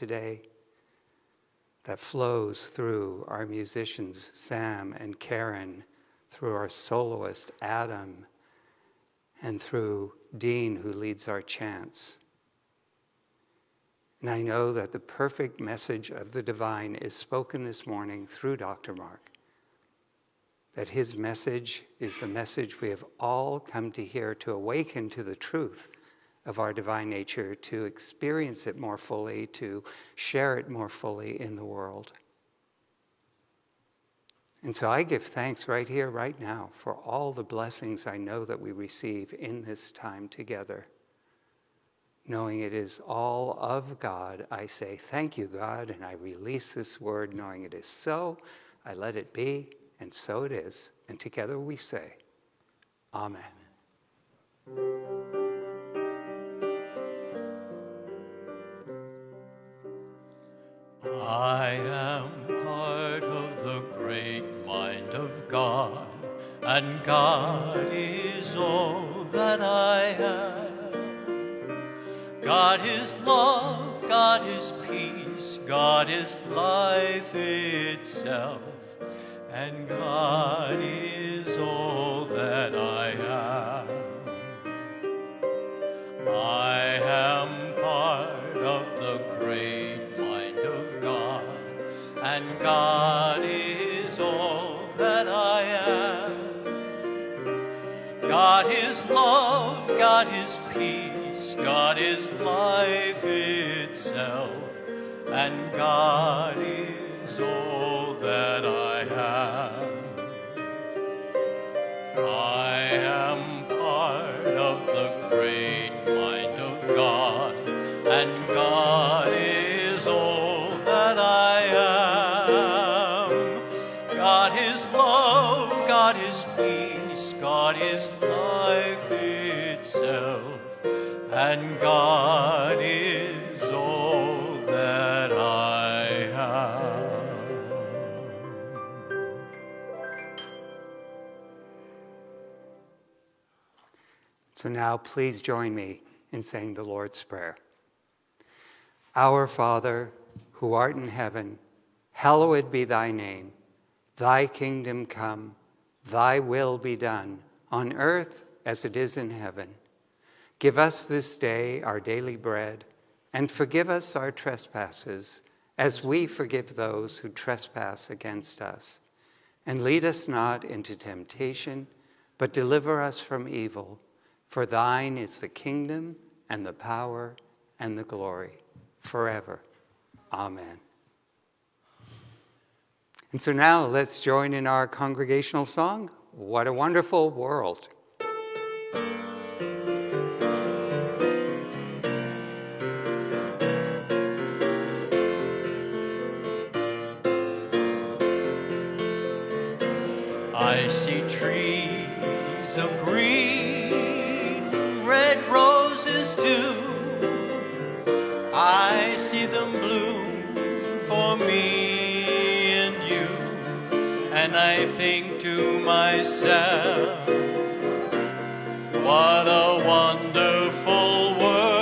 today that flows through our musicians, Sam and Karen, through our soloist, Adam, and through Dean, who leads our chants. And I know that the perfect message of the divine is spoken this morning through Dr. Mark. That his message is the message we have all come to hear to awaken to the truth of our divine nature, to experience it more fully, to share it more fully in the world. And so I give thanks right here, right now, for all the blessings I know that we receive in this time together. Knowing it is all of God, I say, Thank you, God, and I release this word, knowing it is so. I let it be, and so it is. And together we say, Amen. I am part of the great mind of God, and God is all that I am. God is love, God is peace, God is life itself, and God is all that I am. I am God is all that I am. God is love, God is peace, God is life itself, and God is all that I am. Peace, God is life itself, and God is all that I have. So now please join me in saying the Lord's Prayer. Our Father, who art in heaven, hallowed be thy name. Thy kingdom come, thy will be done, on earth as it is in heaven. Give us this day our daily bread, and forgive us our trespasses, as we forgive those who trespass against us. And lead us not into temptation, but deliver us from evil. For thine is the kingdom, and the power, and the glory, forever. Amen. And so now let's join in our congregational song, What a Wonderful World. I see trees of green, think to myself, what a wonderful world.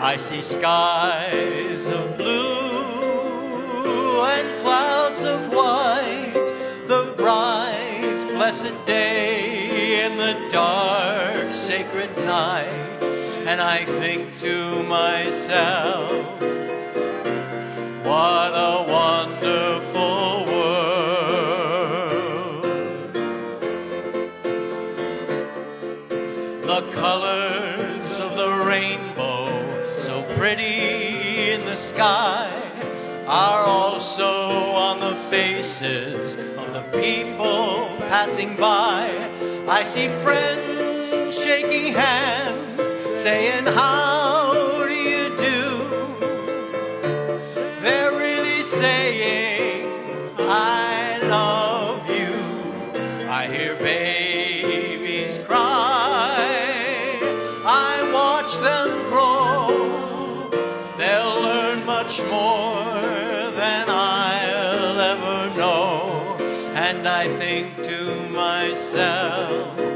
I see skies of blue and clouds of white, the bright, blessed day and the dark, sacred night. And I think to myself, what a wonderful world. The colors of the rainbow, so pretty in the sky, are also on the faces of the people passing by. I see friends shaking hands, saying, How saying, I love you. I hear babies cry. I watch them grow. They'll learn much more than I'll ever know. And I think to myself,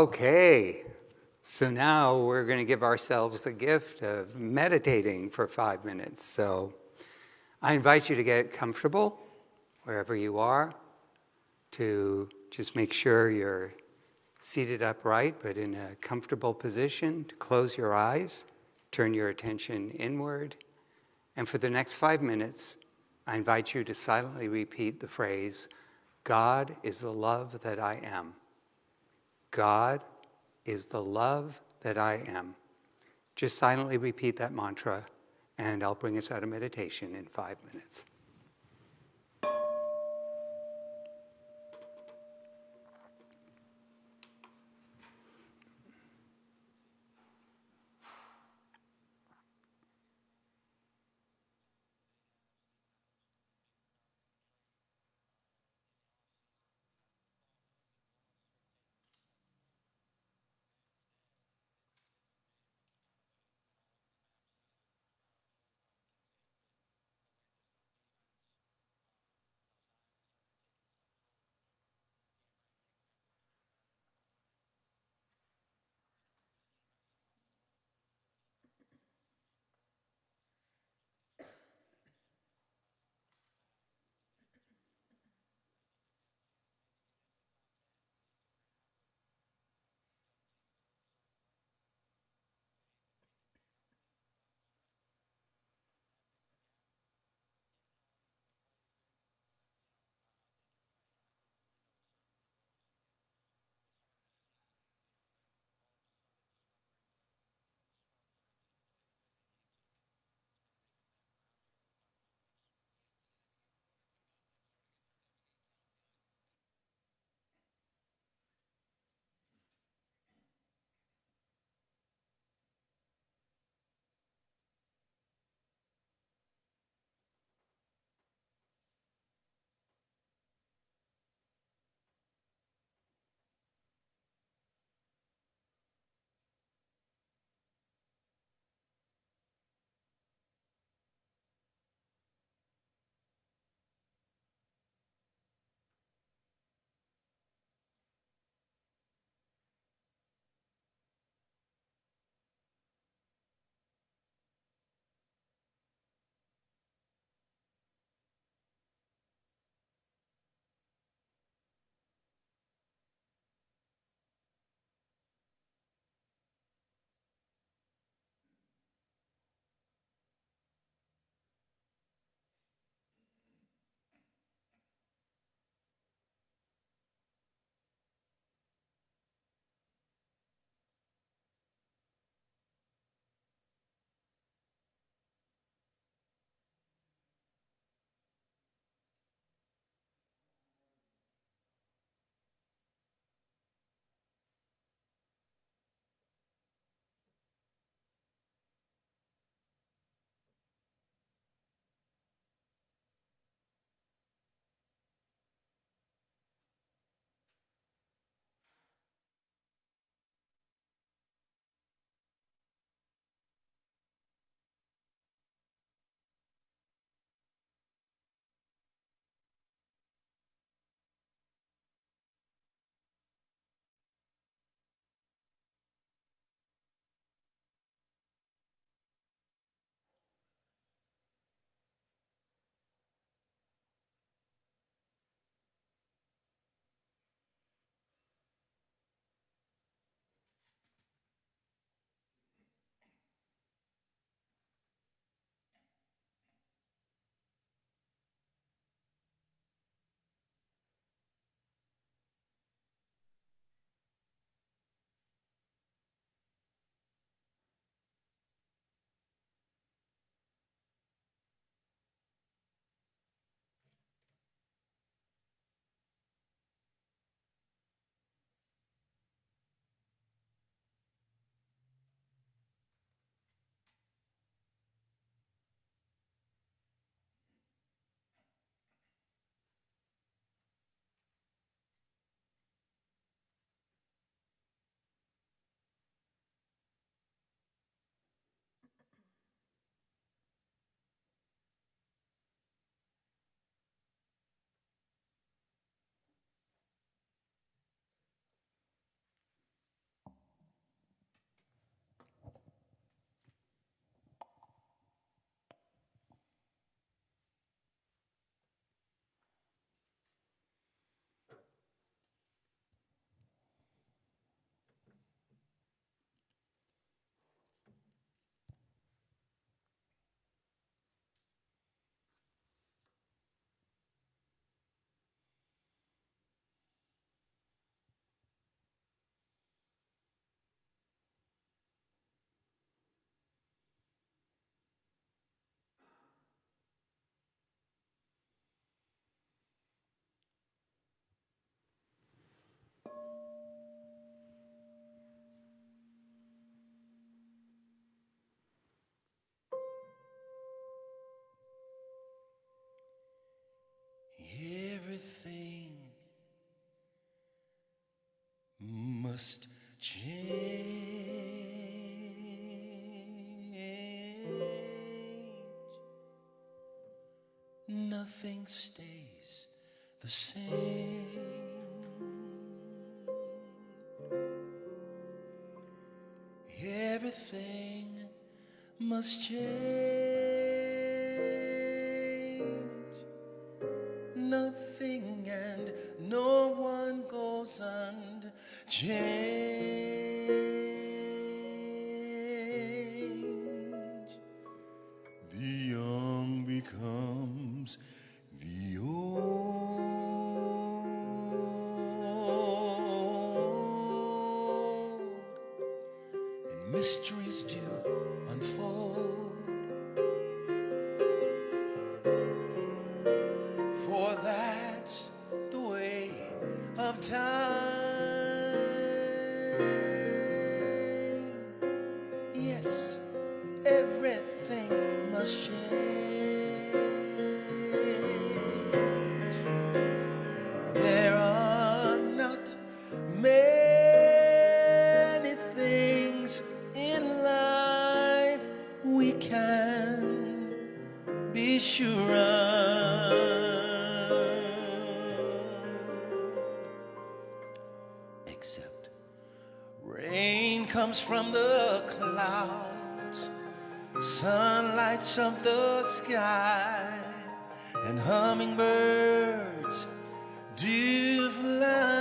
Okay, so now we're going to give ourselves the gift of meditating for five minutes. So I invite you to get comfortable wherever you are, to just make sure you're seated upright but in a comfortable position, to close your eyes, turn your attention inward, and for the next five minutes, I invite you to silently repeat the phrase, God is the love that I am. God is the love that I am. Just silently repeat that mantra, and I'll bring us out of meditation in five minutes. Must change. Nothing stays the same. Everything must change. Unchanged. The young becomes the old, and mysteries comes from the clouds, sun lights up the sky, and hummingbirds do fly.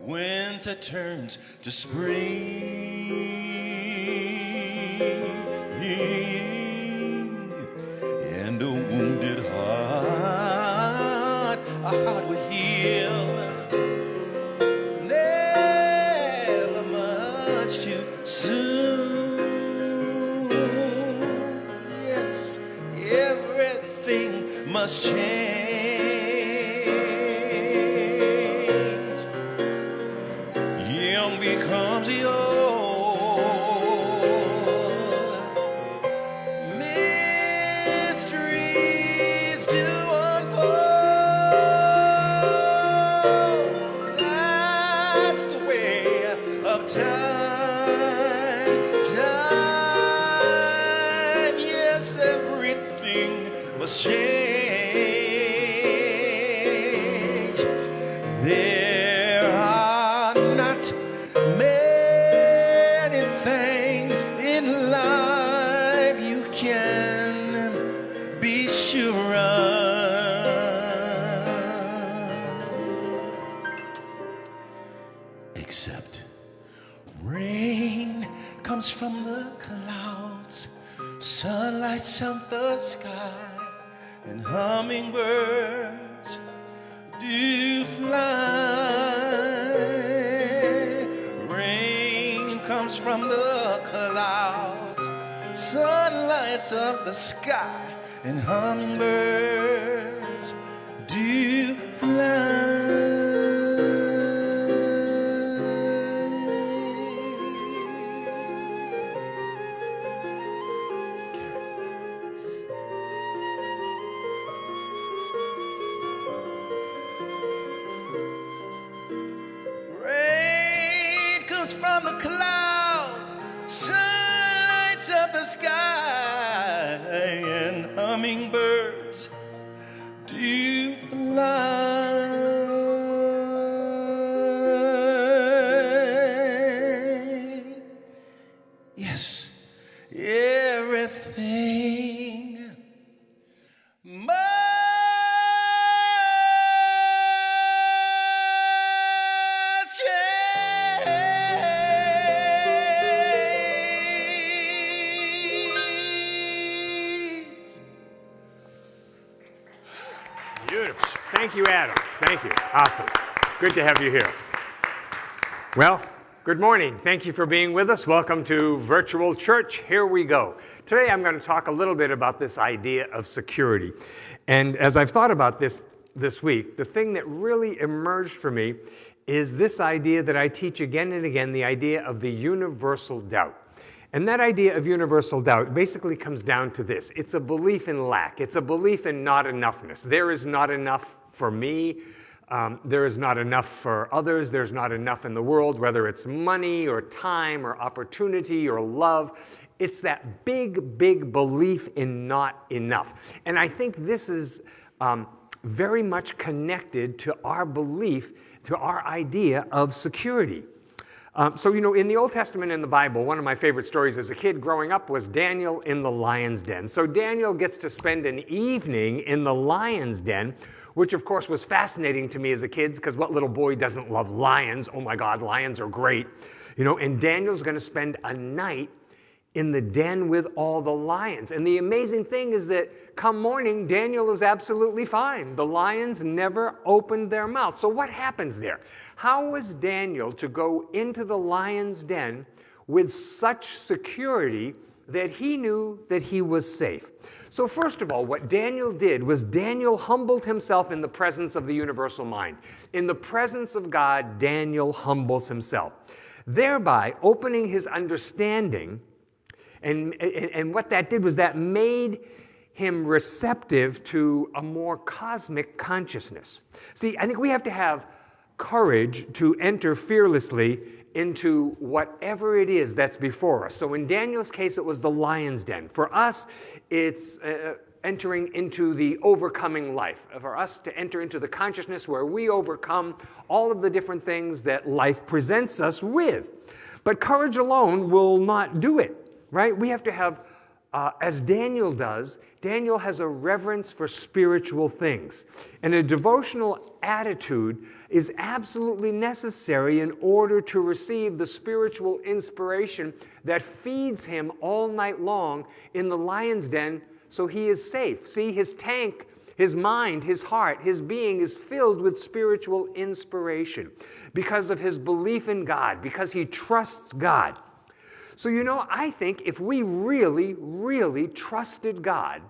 Winter turns to spring, must change. The sky, and hummingbirds do fly. Good morning. Thank you for being with us. Welcome to Virtual Church. Here we go. Today I'm going to talk a little bit about this idea of security. And as I've thought about this this week, the thing that really emerged for me is this idea that I teach again and again the idea of the universal doubt. And that idea of universal doubt basically comes down to this it's a belief in lack, it's a belief in not enoughness. There is not enough for me. Um, there is not enough for others. There's not enough in the world, whether it's money or time or opportunity or love. It's that big, big belief in not enough. And I think this is um, very much connected to our belief, to our idea of security. Um, so, you know, in the Old Testament in the Bible, one of my favorite stories as a kid growing up was Daniel in the lion's den. So, Daniel gets to spend an evening in the lion's den, which of course was fascinating to me as a kid, because what little boy doesn't love lions? Oh my God, lions are great. You know, and Daniel's going to spend a night in the den with all the lions. And the amazing thing is that come morning, Daniel is absolutely fine. The lions never opened their mouth. So, what happens there? How was Daniel to go into the lion's den with such security that he knew that he was safe? So, first of all, what Daniel did was Daniel humbled himself in the presence of the universal mind. In the presence of God, Daniel humbles himself, thereby opening his understanding. And, and, and what that did was that made him receptive to a more cosmic consciousness. See, I think we have to have courage to enter fearlessly into whatever it is that's before us. So in Daniel's case, it was the lion's den. For us, it's uh, entering into the overcoming life. For us to enter into the consciousness where we overcome all of the different things that life presents us with. But courage alone will not do it, right? We have to have uh, as Daniel does, Daniel has a reverence for spiritual things. And a devotional attitude is absolutely necessary in order to receive the spiritual inspiration that feeds him all night long in the lion's den so he is safe. See, his tank, his mind, his heart, his being is filled with spiritual inspiration because of his belief in God, because he trusts God. So, you know, I think if we really, really trusted God,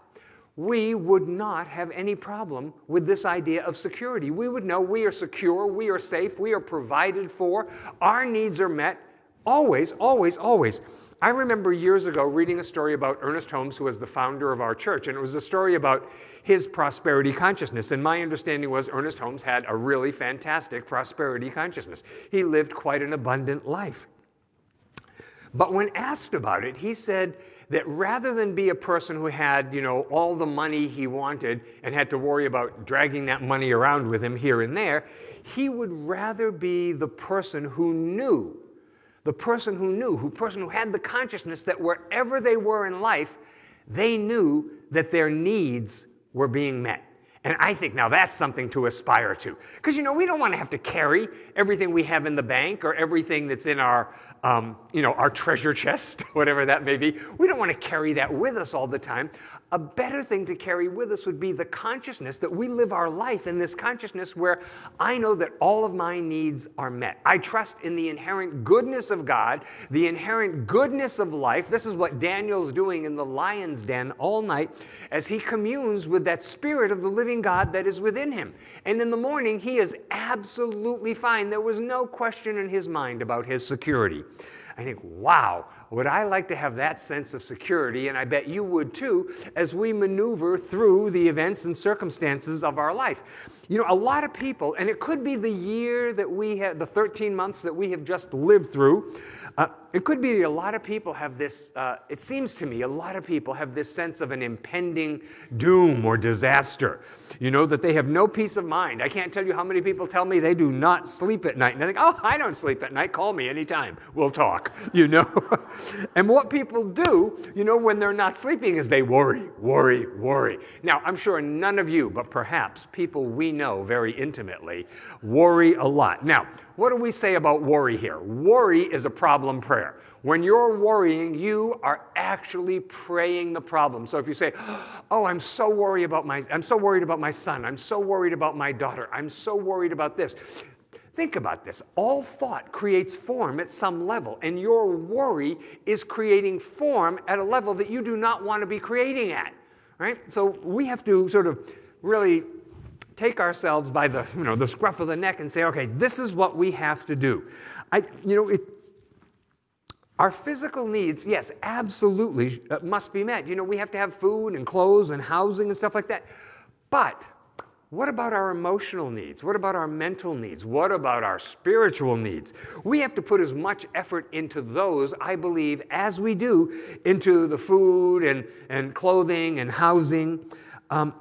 we would not have any problem with this idea of security. We would know we are secure, we are safe, we are provided for, our needs are met always, always, always. I remember years ago reading a story about Ernest Holmes, who was the founder of our church, and it was a story about his prosperity consciousness. And my understanding was Ernest Holmes had a really fantastic prosperity consciousness. He lived quite an abundant life. But when asked about it, he said that rather than be a person who had, you know, all the money he wanted and had to worry about dragging that money around with him here and there, he would rather be the person who knew, the person who knew, who person who had the consciousness that wherever they were in life, they knew that their needs were being met. And I think now that's something to aspire to. Because, you know, we don't want to have to carry everything we have in the bank or everything that's in our, um, you know, our treasure chest, whatever that may be. We don't want to carry that with us all the time. A better thing to carry with us would be the consciousness that we live our life in this consciousness where I know that all of my needs are met. I trust in the inherent goodness of God, the inherent goodness of life. This is what Daniel's doing in the lion's den all night as he communes with that spirit of the living God that is within him. And in the morning, he is absolutely fine. There was no question in his mind about his security. I think, wow, would I like to have that sense of security? And I bet you would too, as we maneuver through the events and circumstances of our life. You know, a lot of people, and it could be the year that we have, the 13 months that we have just lived through, uh, it could be a lot of people have this, uh, it seems to me, a lot of people have this sense of an impending doom or disaster. You know, that they have no peace of mind. I can't tell you how many people tell me they do not sleep at night. And they think, oh, I don't sleep at night. Call me anytime. We'll talk, you know. and what people do, you know, when they're not sleeping is they worry, worry, worry. Now, I'm sure none of you, but perhaps people we know very intimately, worry a lot. Now, what do we say about worry here? Worry is a problem prayer. When you're worrying, you are actually praying the problem. So if you say, "Oh, I'm so worried about my I'm so worried about my son. I'm so worried about my daughter. I'm so worried about this." Think about this. All thought creates form at some level, and your worry is creating form at a level that you do not want to be creating at. Right? So we have to sort of really take ourselves by the, you know, the scruff of the neck and say, okay, this is what we have to do. I, you know, it, Our physical needs, yes, absolutely uh, must be met. You know, we have to have food and clothes and housing and stuff like that. But what about our emotional needs? What about our mental needs? What about our spiritual needs? We have to put as much effort into those, I believe, as we do into the food and, and clothing and housing. Um,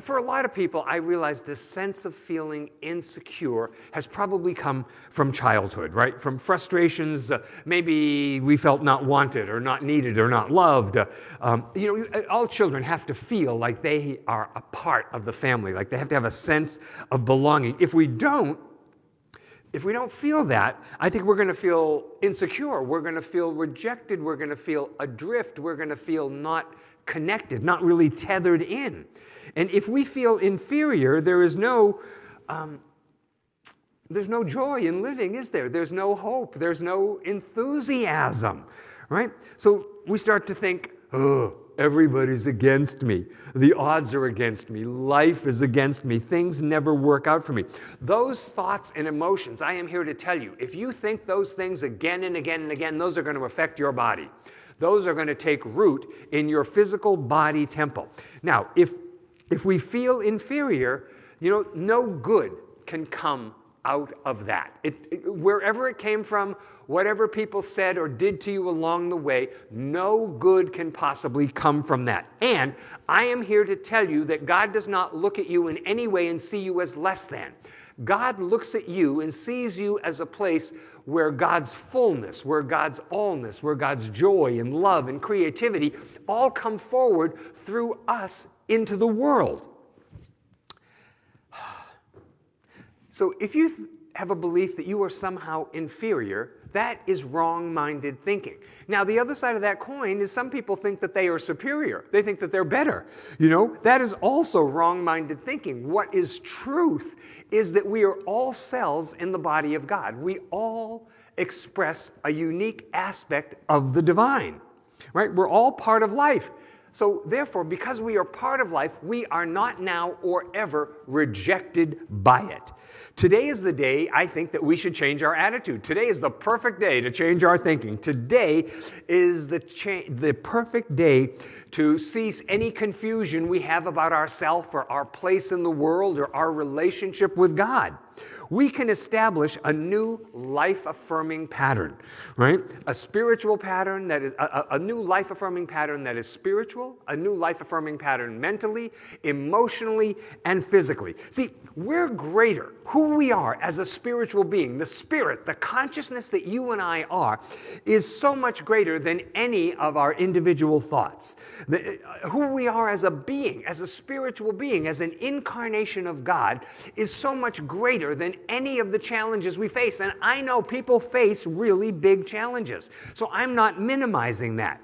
for a lot of people, I realize this sense of feeling insecure has probably come from childhood, right? From frustrations, uh, maybe we felt not wanted or not needed or not loved. Uh, um, you know, all children have to feel like they are a part of the family, like they have to have a sense of belonging. If we don't, if we don't feel that, I think we're going to feel insecure. We're going to feel rejected. We're going to feel adrift. We're going to feel not connected, not really tethered in. And if we feel inferior, there is no, um, there's no joy in living, is there? There's no hope. There's no enthusiasm, right? So we start to think, oh, everybody's against me. The odds are against me. Life is against me. Things never work out for me. Those thoughts and emotions, I am here to tell you, if you think those things again and again and again, those are going to affect your body. Those are going to take root in your physical body temple. Now, if if we feel inferior, you know, no good can come out of that. It, it, wherever it came from, whatever people said or did to you along the way, no good can possibly come from that. And I am here to tell you that God does not look at you in any way and see you as less than. God looks at you and sees you as a place where God's fullness, where God's allness, where God's joy and love and creativity all come forward through us into the world. So if you have a belief that you are somehow inferior, that is wrong minded thinking. Now, the other side of that coin is some people think that they are superior. They think that they're better. You know, that is also wrong minded thinking. What is truth is that we are all cells in the body of God. We all express a unique aspect of the divine, right? We're all part of life. So, therefore, because we are part of life, we are not now or ever rejected by it. Today is the day I think that we should change our attitude. Today is the perfect day to change our thinking. Today is the, the perfect day to cease any confusion we have about ourselves or our place in the world or our relationship with God we can establish a new life affirming pattern, right? A spiritual pattern that is a, a new life affirming pattern that is spiritual, a new life affirming pattern mentally, emotionally, and physically. See, we're greater. Who we are as a spiritual being, the spirit, the consciousness that you and I are, is so much greater than any of our individual thoughts. The, uh, who we are as a being, as a spiritual being, as an incarnation of God, is so much greater than any of the challenges we face. And I know people face really big challenges. So I'm not minimizing that.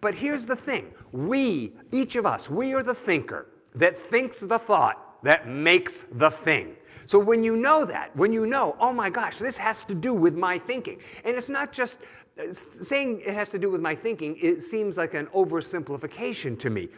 But here's the thing we, each of us, we are the thinker that thinks the thought that makes the thing. So when you know that, when you know, oh my gosh, this has to do with my thinking, and it's not just uh, saying it has to do with my thinking, it seems like an oversimplification to me.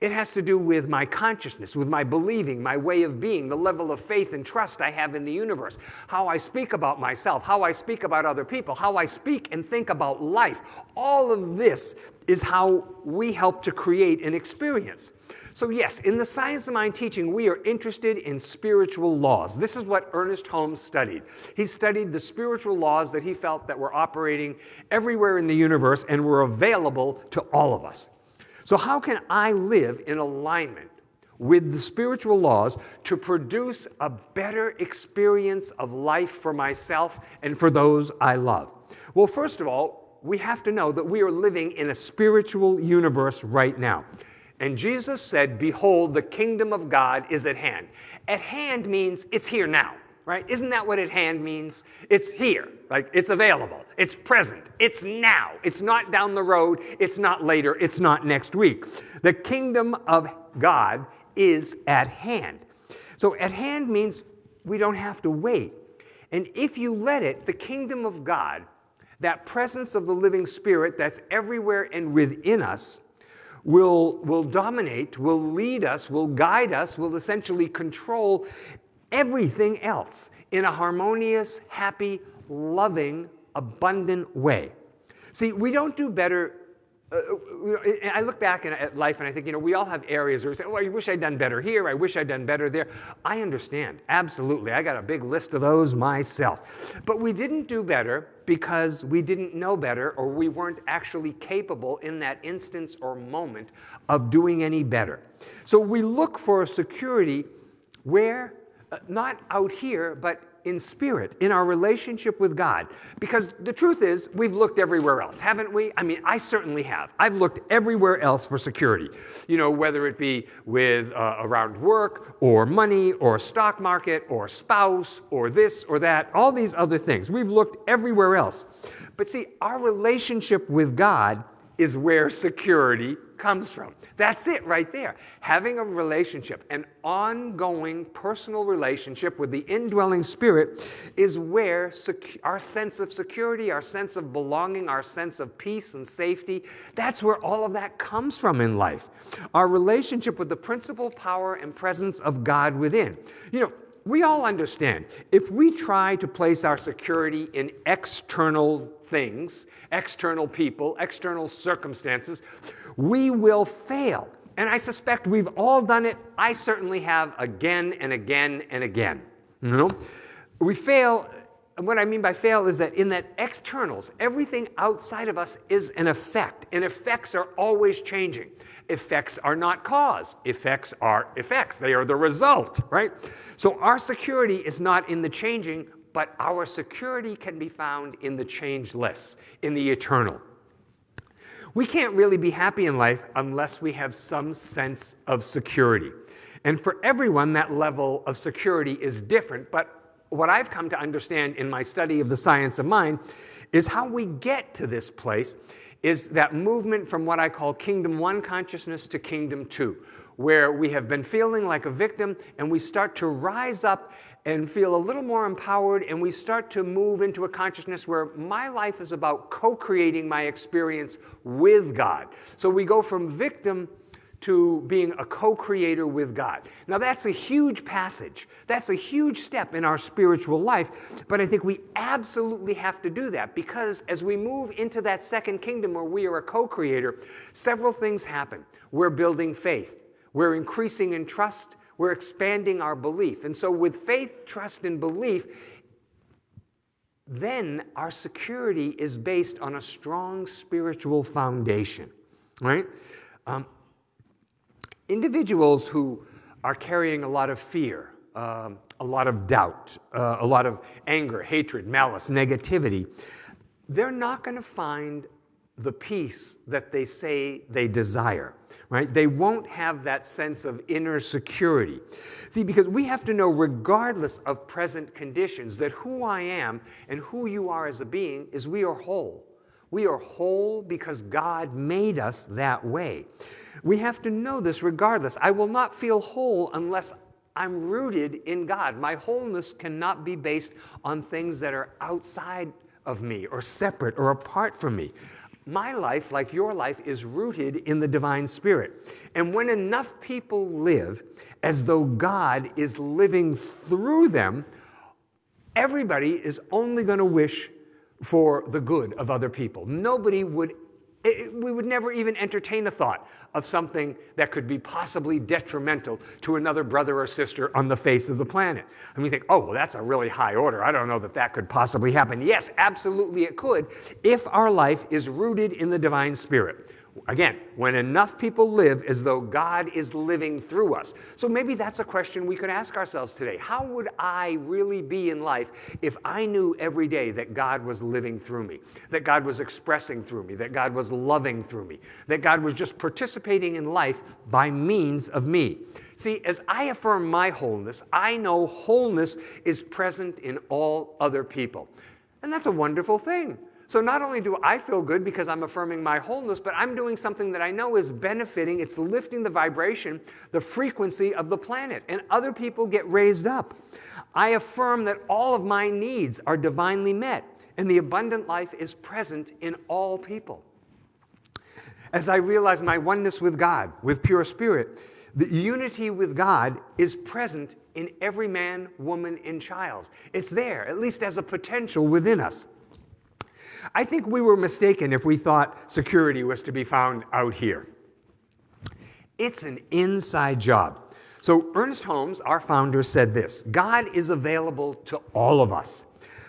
It has to do with my consciousness, with my believing, my way of being, the level of faith and trust I have in the universe, how I speak about myself, how I speak about other people, how I speak and think about life. All of this is how we help to create an experience. So, yes, in the Science of Mind teaching, we are interested in spiritual laws. This is what Ernest Holmes studied. He studied the spiritual laws that he felt that were operating everywhere in the universe and were available to all of us. So, how can I live in alignment with the spiritual laws to produce a better experience of life for myself and for those I love? Well, first of all, we have to know that we are living in a spiritual universe right now. And Jesus said, Behold, the kingdom of God is at hand. At hand means it's here now right? Isn't that what at hand means? It's here, like it's available, it's present, it's now. It's not down the road, it's not later, it's not next week. The kingdom of God is at hand. So at hand means we don't have to wait. And if you let it, the kingdom of God, that presence of the living spirit that's everywhere and within us, will, will dominate, will lead us, will guide us, will essentially control everything else in a harmonious, happy, loving, abundant way. See, we don't do better. Uh, uh I look back at life and I think, you know, we all have areas where we say, oh, I wish I'd done better here. I wish I'd done better there. I understand. Absolutely. I got a big list of those myself. But we didn't do better because we didn't know better or we weren't actually capable in that instance or moment of doing any better. So we look for a security where? Uh, not out here, but in spirit, in our relationship with God. Because the truth is, we've looked everywhere else, haven't we? I mean, I certainly have. I've looked everywhere else for security. You know, whether it be with uh, around work or money or stock market or spouse or this or that, all these other things. We've looked everywhere else. But see, our relationship with God is where security comes from. That's it right there. Having a relationship, an ongoing personal relationship with the indwelling spirit is where our sense of security, our sense of belonging, our sense of peace and safety, that's where all of that comes from in life. Our relationship with the principal power and presence of God within. You know, we all understand if we try to place our security in external things, external people, external circumstances, we will fail. And I suspect we've all done it. I certainly have again and again and again. You know? We fail. And what I mean by fail is that in that externals, everything outside of us is an effect, and effects are always changing. Effects are not cause. Effects are effects. They are the result, right? So our security is not in the changing, but our security can be found in the changeless, in the eternal. We can't really be happy in life unless we have some sense of security. And for everyone, that level of security is different. But what I've come to understand in my study of the science of mind is how we get to this place is that movement from what I call kingdom one consciousness to kingdom two, where we have been feeling like a victim and we start to rise up and feel a little more empowered, and we start to move into a consciousness where my life is about co creating my experience with God. So we go from victim to being a co creator with God. Now, that's a huge passage. That's a huge step in our spiritual life, but I think we absolutely have to do that because as we move into that second kingdom where we are a co creator, several things happen. We're building faith, we're increasing in trust, we're expanding our belief. And so, with faith, trust, and belief, then our security is based on a strong spiritual foundation, right? Um, individuals who are carrying a lot of fear, um, a lot of doubt, uh, a lot of anger, hatred, malice, negativity, they're not going to find the peace that they say they desire right? They won't have that sense of inner security. See, because we have to know, regardless of present conditions, that who I am and who you are as a being is we are whole. We are whole because God made us that way. We have to know this regardless. I will not feel whole unless I'm rooted in God. My wholeness cannot be based on things that are outside of me or separate or apart from me my life, like your life, is rooted in the divine spirit. And when enough people live as though God is living through them, everybody is only going to wish for the good of other people. Nobody would it, we would never even entertain the thought of something that could be possibly detrimental to another brother or sister on the face of the planet. And we think, oh, well, that's a really high order. I don't know that that could possibly happen. Yes, absolutely it could if our life is rooted in the divine spirit. Again, when enough people live as though God is living through us. So maybe that's a question we could ask ourselves today. How would I really be in life if I knew every day that God was living through me, that God was expressing through me, that God was loving through me, that God was just participating in life by means of me? See, as I affirm my wholeness, I know wholeness is present in all other people. And that's a wonderful thing. So not only do I feel good because I'm affirming my wholeness, but I'm doing something that I know is benefiting, it's lifting the vibration, the frequency of the planet, and other people get raised up. I affirm that all of my needs are divinely met, and the abundant life is present in all people. As I realize my oneness with God, with pure spirit, the unity with God is present in every man, woman, and child. It's there, at least as a potential within us. I think we were mistaken if we thought security was to be found out here. It's an inside job. So, Ernest Holmes, our founder, said this God is available to all of us,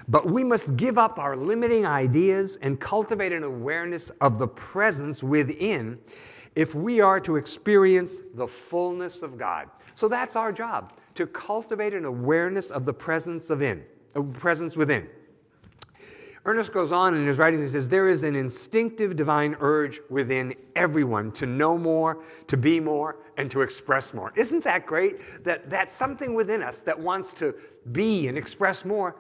but we must give up our limiting ideas and cultivate an awareness of the presence within if we are to experience the fullness of God. So, that's our job to cultivate an awareness of the presence of in, uh, presence within. Ernest goes on in his writings, he says, There is an instinctive divine urge within everyone to know more, to be more, and to express more. Isn't that great? That, that something within us that wants to be and express more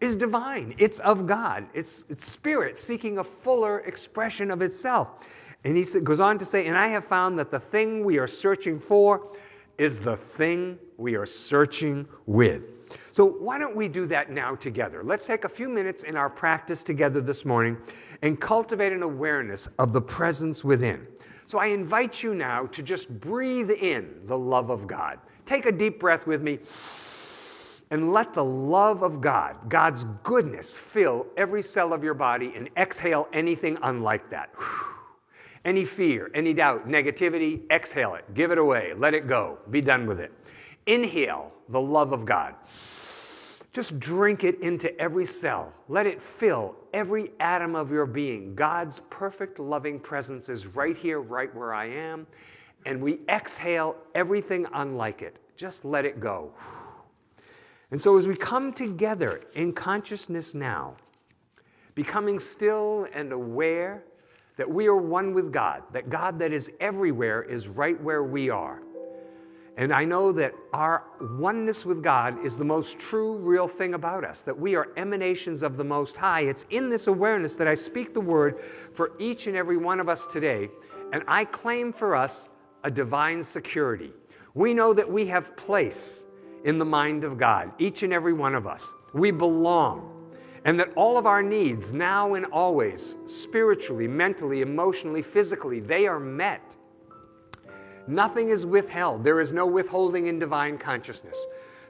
is divine. It's of God. It's, it's spirit seeking a fuller expression of itself. And he goes on to say, And I have found that the thing we are searching for is the thing we are searching with. So, why don't we do that now together? Let's take a few minutes in our practice together this morning and cultivate an awareness of the presence within. So, I invite you now to just breathe in the love of God. Take a deep breath with me and let the love of God, God's goodness, fill every cell of your body and exhale anything unlike that. Any fear, any doubt, negativity, exhale it, give it away, let it go, be done with it. Inhale the love of God. Just drink it into every cell. Let it fill every atom of your being. God's perfect loving presence is right here, right where I am. And we exhale everything unlike it. Just let it go. And so, as we come together in consciousness now, becoming still and aware that we are one with God, that God that is everywhere is right where we are. And I know that our oneness with God is the most true, real thing about us, that we are emanations of the Most High. It's in this awareness that I speak the word for each and every one of us today, and I claim for us a divine security. We know that we have place in the mind of God, each and every one of us. We belong. And that all of our needs, now and always, spiritually, mentally, emotionally, physically, they are met Nothing is withheld. There is no withholding in divine consciousness.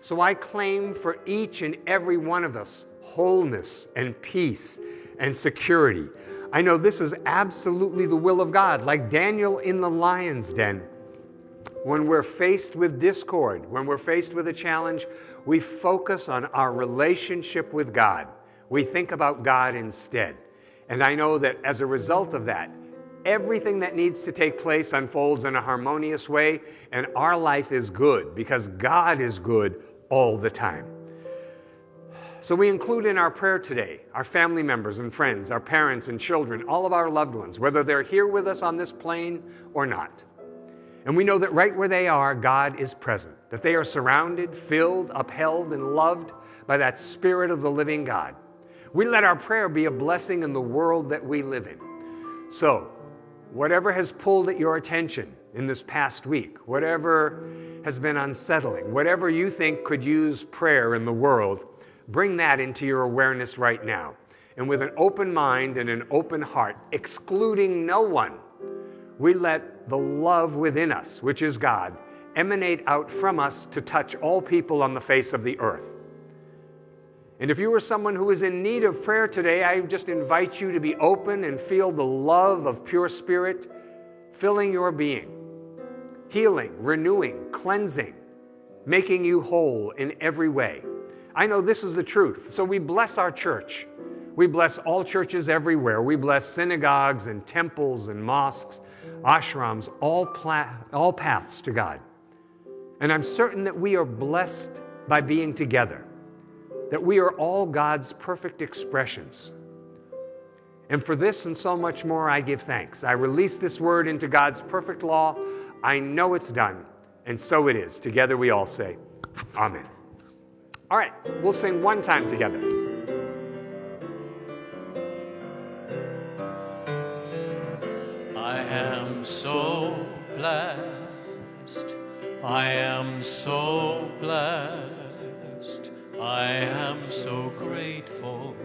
So I claim for each and every one of us wholeness and peace and security. I know this is absolutely the will of God, like Daniel in the lion's den. When we're faced with discord, when we're faced with a challenge, we focus on our relationship with God. We think about God instead. And I know that as a result of that, everything that needs to take place unfolds in a harmonious way, and our life is good because God is good all the time. So we include in our prayer today our family members and friends, our parents and children, all of our loved ones, whether they're here with us on this plane or not. And we know that right where they are, God is present, that they are surrounded, filled, upheld, and loved by that Spirit of the living God. We let our prayer be a blessing in the world that we live in. So, whatever has pulled at your attention in this past week, whatever has been unsettling, whatever you think could use prayer in the world, bring that into your awareness right now. And with an open mind and an open heart, excluding no one, we let the love within us, which is God, emanate out from us to touch all people on the face of the earth. And if you are someone who is in need of prayer today, I just invite you to be open and feel the love of pure spirit filling your being, healing, renewing, cleansing, making you whole in every way. I know this is the truth. So we bless our church. We bless all churches everywhere. We bless synagogues and temples and mosques, ashrams, all, all paths to God. And I'm certain that we are blessed by being together that we are all God's perfect expressions. And for this and so much more, I give thanks. I release this word into God's perfect law. I know it's done, and so it is. Together we all say, Amen. All right, we'll sing one time together. I am so blessed. I am so blessed. I am so grateful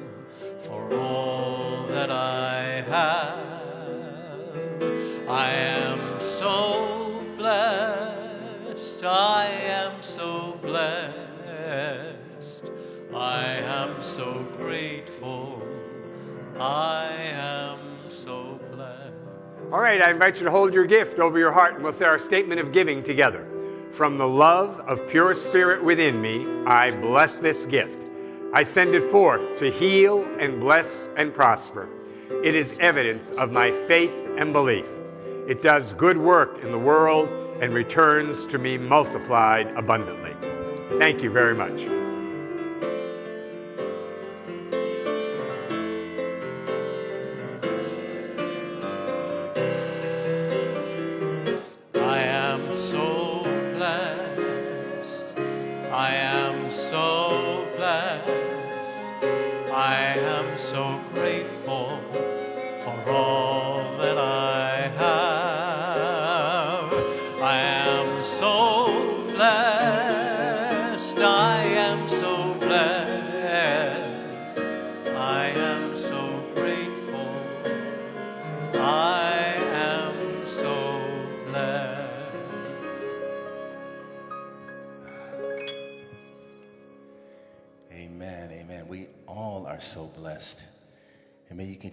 for all that I have. I am so blessed. I am so blessed. I am so grateful. I am so blessed. All right, I invite you to hold your gift over your heart and we'll say our statement of giving together. From the love of pure spirit within me, I bless this gift. I send it forth to heal and bless and prosper. It is evidence of my faith and belief. It does good work in the world and returns to me multiplied abundantly. Thank you very much.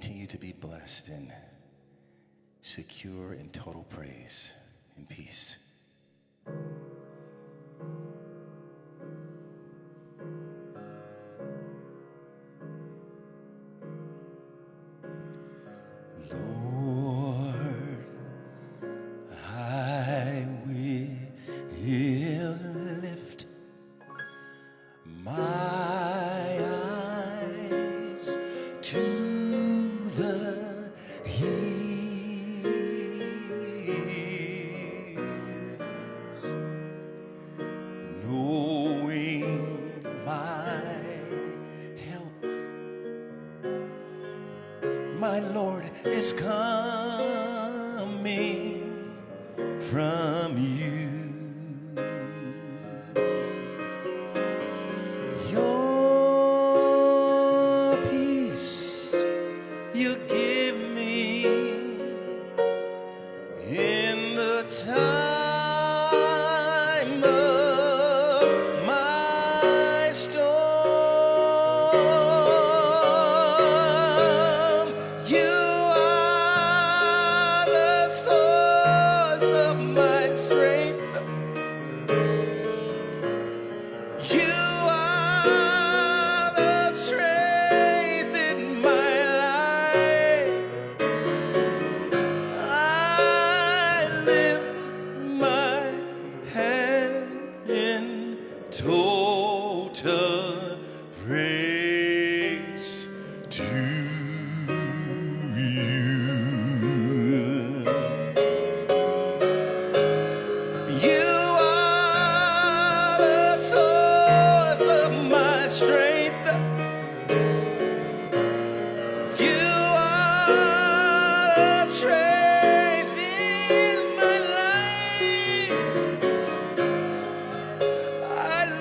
continue to be blessed and secure in total praise and peace. has come.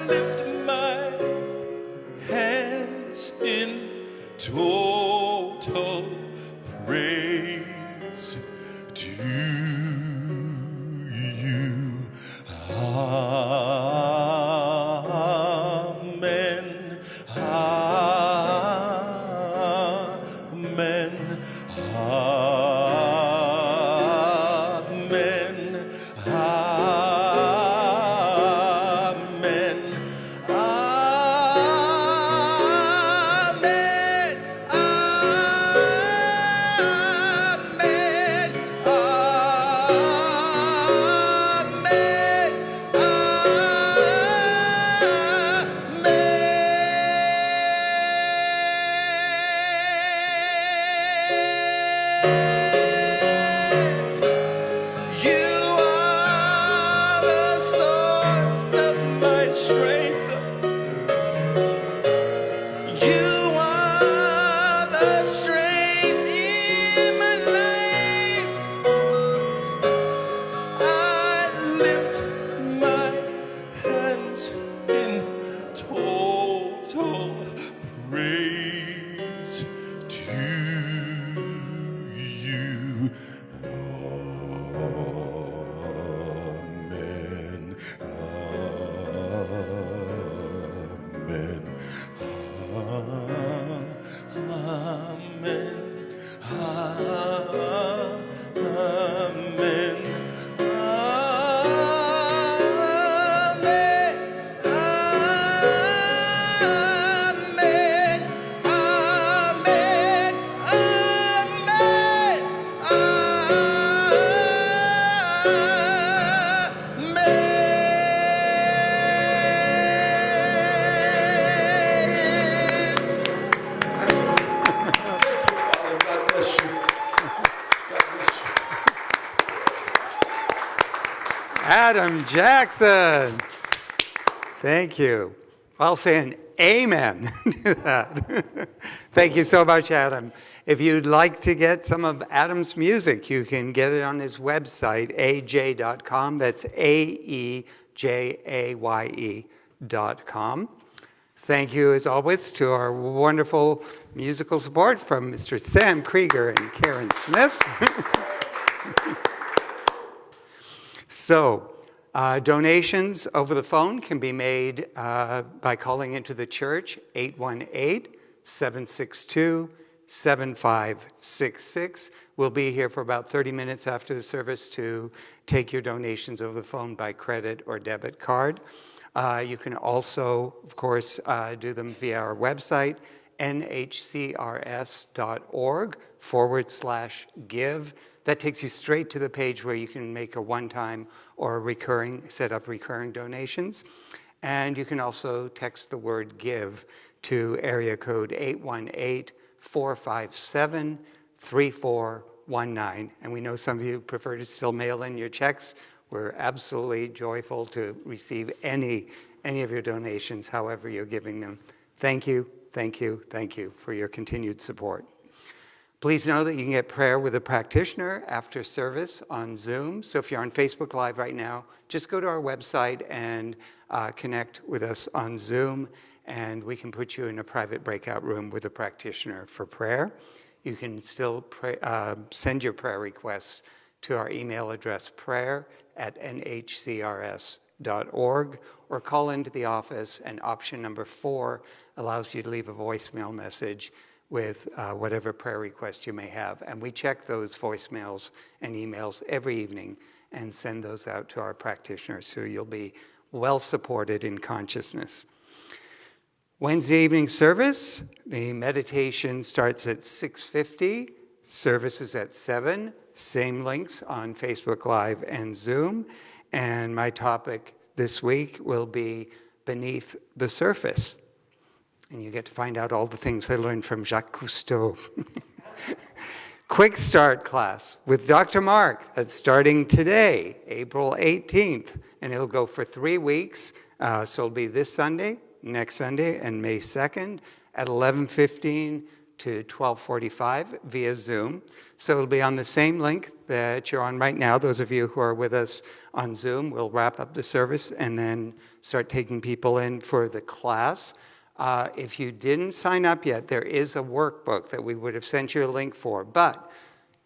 lift me. Jackson. Thank you. I'll say an amen to that. Thank you so much, Adam. If you'd like to get some of Adam's music, you can get it on his website, aj.com. That's A E J A Y E dot com. Thank you, as always, to our wonderful musical support from Mr. Sam Krieger and Karen Smith. So, uh, donations over the phone can be made uh, by calling into the church 818 762 7566. We'll be here for about 30 minutes after the service to take your donations over the phone by credit or debit card. Uh, you can also, of course, uh, do them via our website, nhcrs.org forward slash give. That takes you straight to the page where you can make a one-time or recurring, set up recurring donations. And you can also text the word give to area code 818-457-3419. And we know some of you prefer to still mail in your checks. We're absolutely joyful to receive any, any of your donations, however you're giving them. Thank you, thank you, thank you for your continued support. Please know that you can get prayer with a practitioner after service on Zoom. So if you're on Facebook Live right now, just go to our website and uh, connect with us on Zoom, and we can put you in a private breakout room with a practitioner for prayer. You can still pray, uh, send your prayer requests to our email address prayer at nhcrs.org or call into the office, and option number four allows you to leave a voicemail message with uh, whatever prayer request you may have. And we check those voicemails and emails every evening and send those out to our practitioners so you'll be well supported in consciousness. Wednesday evening service, the meditation starts at 6.50, service is at 7, same links on Facebook Live and Zoom. And my topic this week will be Beneath the Surface. And you get to find out all the things I learned from Jacques Cousteau. Quick start class with Dr. Mark that's starting today, April 18th, and it'll go for three weeks. Uh, so it'll be this Sunday, next Sunday, and May 2nd at 11:15 to 12:45 via Zoom. So it'll be on the same link that you're on right now. Those of you who are with us on Zoom, we'll wrap up the service and then start taking people in for the class. Uh, if you didn't sign up yet, there is a workbook that we would have sent you a link for, but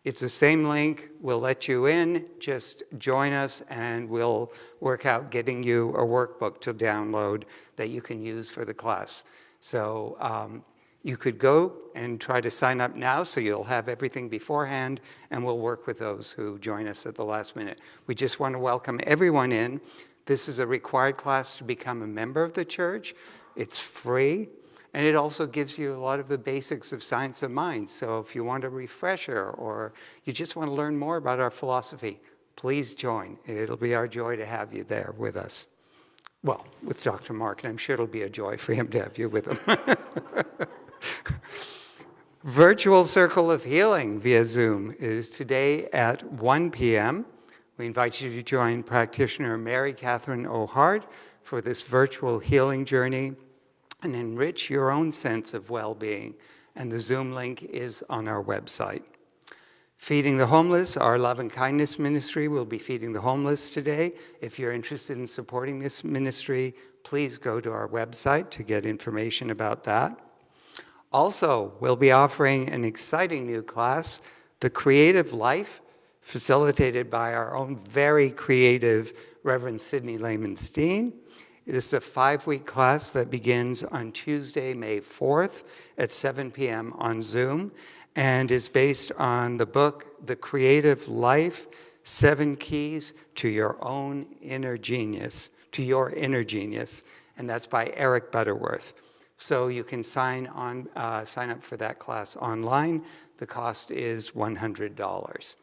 it's the same link. We'll let you in. Just join us and we'll work out getting you a workbook to download that you can use for the class. So um, you could go and try to sign up now so you'll have everything beforehand and we'll work with those who join us at the last minute. We just want to welcome everyone in. This is a required class to become a member of the church. It's free, and it also gives you a lot of the basics of science of mind. So if you want a refresher or you just want to learn more about our philosophy, please join. It'll be our joy to have you there with us. Well, with Dr. Mark, and I'm sure it'll be a joy for him to have you with him. Virtual Circle of Healing via Zoom is today at 1 p.m. We invite you to join practitioner Mary Catherine O'Hart for this virtual healing journey and enrich your own sense of well being. And the Zoom link is on our website. Feeding the Homeless, our love and kindness ministry will be feeding the homeless today. If you're interested in supporting this ministry, please go to our website to get information about that. Also, we'll be offering an exciting new class, The Creative Life, facilitated by our own very creative Reverend Sidney Lehman Steen. This is a five week class that begins on Tuesday, May 4th at 7 p.m. on Zoom and is based on the book, The Creative Life Seven Keys to Your Own Inner Genius, to Your Inner Genius. And that's by Eric Butterworth. So you can sign, on, uh, sign up for that class online. The cost is $100.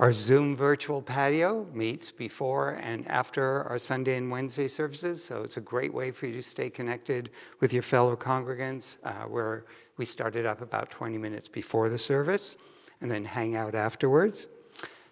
Our Zoom virtual patio meets before and after our Sunday and Wednesday services, so it's a great way for you to stay connected with your fellow congregants. Uh, where we started up about 20 minutes before the service and then hang out afterwards.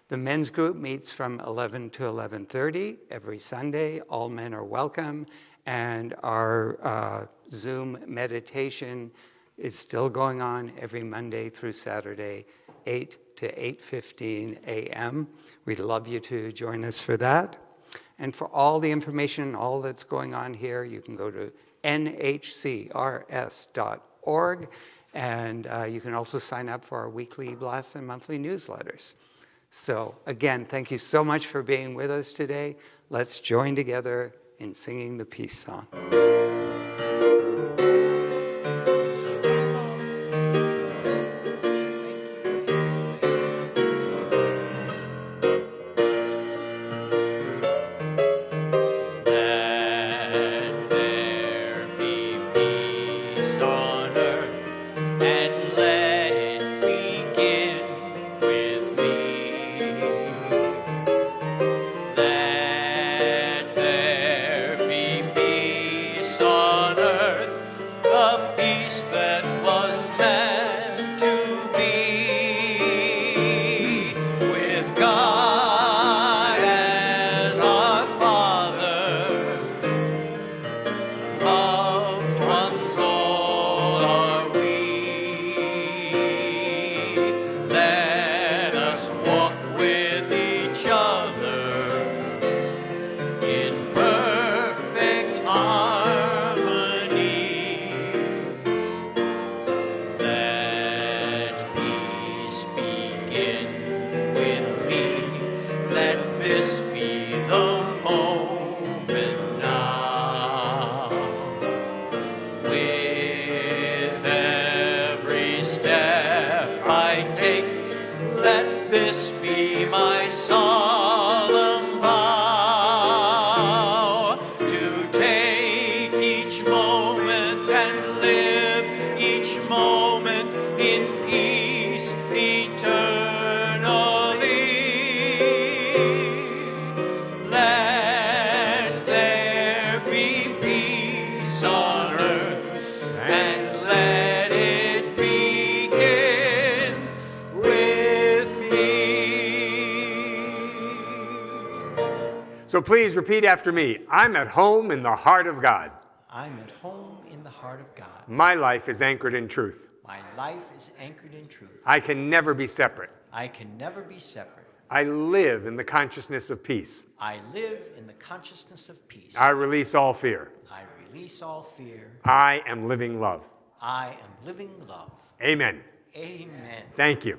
The men's group meets from 11 to 11:30 every Sunday. All men are welcome, and our uh, Zoom meditation is still going on every Monday through Saturday, 8 to 8:15 a.m. We'd love you to join us for that. And for all the information, all that's going on here, you can go to nhcrs.org, and uh, you can also sign up for our weekly blasts and monthly newsletters. So again, thank you so much for being with us today. Let's join together in singing the peace song. Please repeat after me I'm at home in the heart of God. I'm at home in the heart of God. My life is anchored in truth. My life is anchored in truth. I can never be separate. I can never be separate. I live in the consciousness of peace. I live in the consciousness of peace. I release all fear. I release all fear. I am living love. I am living love. Amen. Amen. Thank you.